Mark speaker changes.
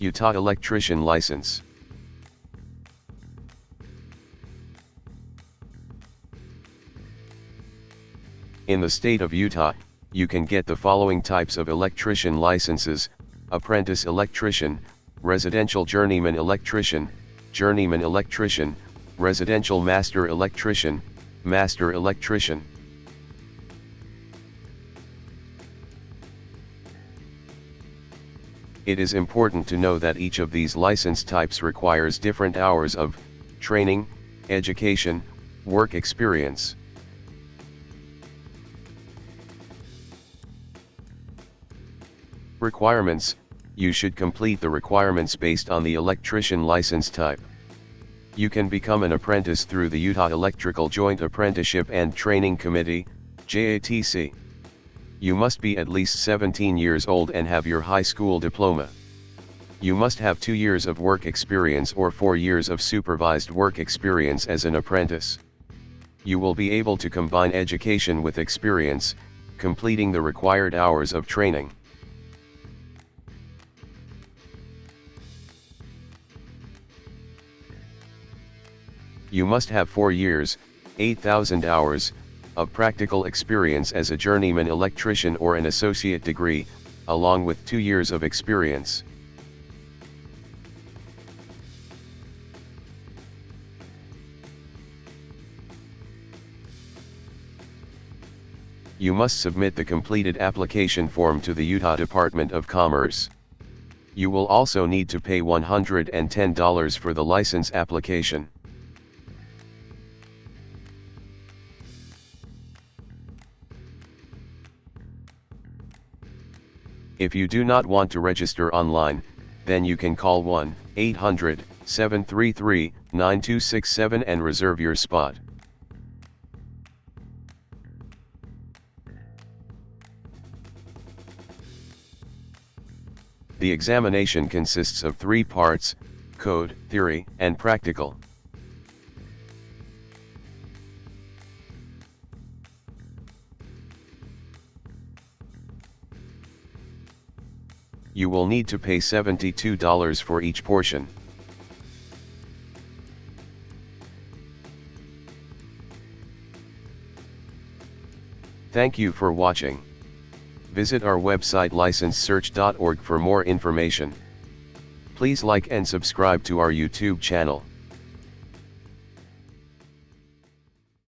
Speaker 1: Utah Electrician License. In the state of Utah, you can get the following types of electrician licenses, apprentice electrician, residential journeyman electrician, journeyman electrician, residential master electrician, master electrician. It is important to know that each of these license types requires different hours of training, education, work experience. Requirements, you should complete the requirements based on the electrician license type. You can become an apprentice through the Utah Electrical Joint Apprenticeship and Training Committee, JATC. You must be at least 17 years old and have your high school diploma. You must have 2 years of work experience or 4 years of supervised work experience as an apprentice. You will be able to combine education with experience, completing the required hours of training. You must have 4 years, 8,000 hours, of practical experience as a journeyman electrician or an associate degree, along with 2 years of experience. You must submit the completed application form to the Utah Department of Commerce. You will also need to pay $110 for the license application. If you do not want to register online, then you can call 1-800-733-9267 and reserve your spot. The examination consists of three parts, code, theory, and practical. You will need to pay $72 for each portion. Thank you for watching. Visit our website licensesearch.org for more information. Please like and subscribe to our YouTube channel.